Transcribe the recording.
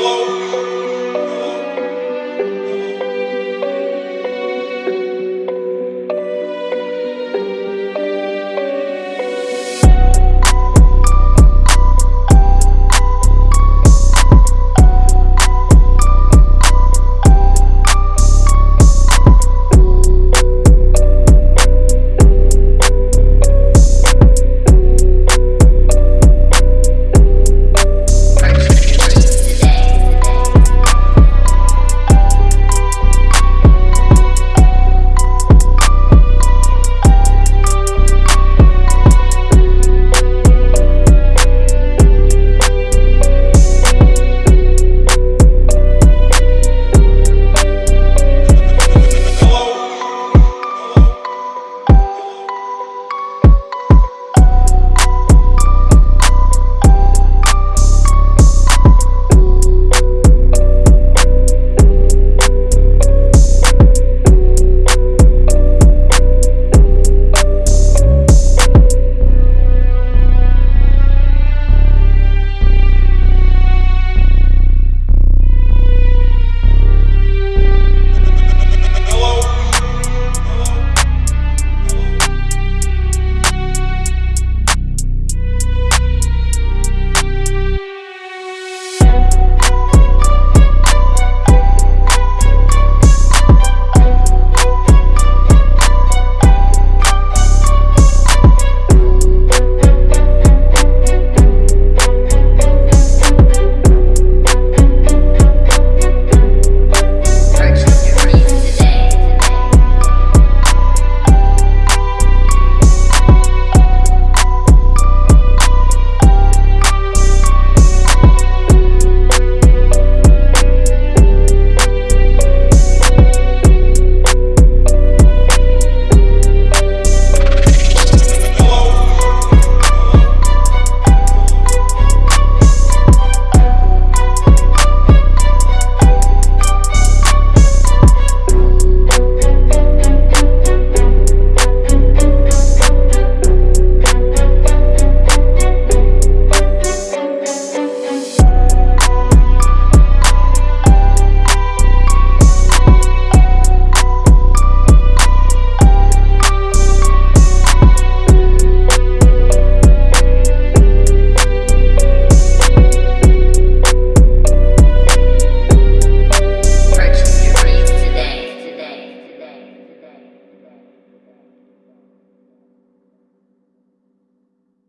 alone.